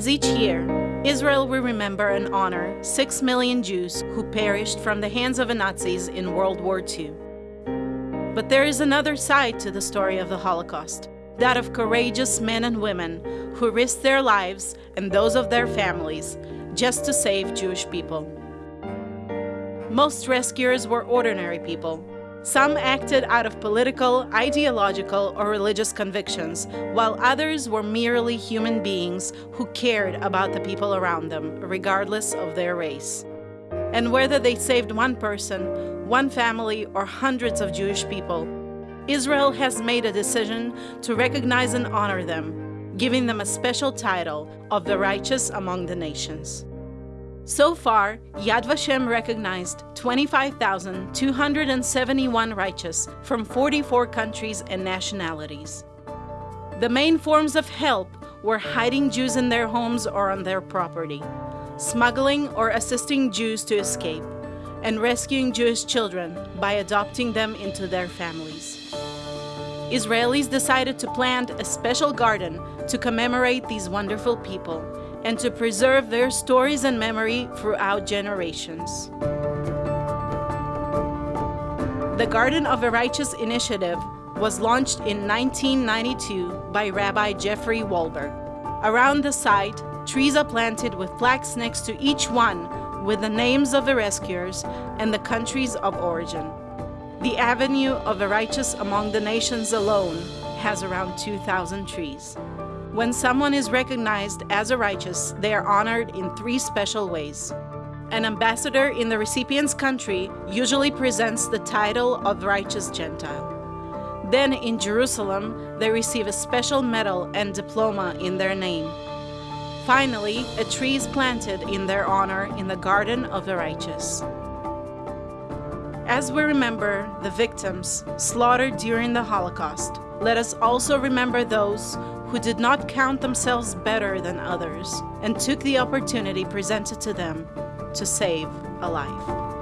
As each year, Israel will remember and honor 6 million Jews who perished from the hands of the Nazis in World War II. But there is another side to the story of the Holocaust, that of courageous men and women who risked their lives and those of their families just to save Jewish people. Most rescuers were ordinary people. Some acted out of political, ideological, or religious convictions, while others were merely human beings who cared about the people around them, regardless of their race. And whether they saved one person, one family, or hundreds of Jewish people, Israel has made a decision to recognize and honor them, giving them a special title of the righteous among the nations. So far, Yad Vashem recognized 25,271 righteous from 44 countries and nationalities. The main forms of help were hiding Jews in their homes or on their property, smuggling or assisting Jews to escape, and rescuing Jewish children by adopting them into their families. Israelis decided to plant a special garden to commemorate these wonderful people and to preserve their stories and memory throughout generations. The Garden of the Righteous initiative was launched in 1992 by Rabbi Jeffrey Wahlberg. Around the site, trees are planted with plaques next to each one with the names of the rescuers and the countries of origin. The Avenue of the Righteous Among the Nations alone has around 2,000 trees. When someone is recognized as a righteous, they are honored in three special ways. An ambassador in the recipient's country usually presents the title of righteous Gentile. Then in Jerusalem, they receive a special medal and diploma in their name. Finally, a tree is planted in their honor in the Garden of the Righteous. As we remember the victims slaughtered during the Holocaust, let us also remember those who did not count themselves better than others and took the opportunity presented to them to save a life.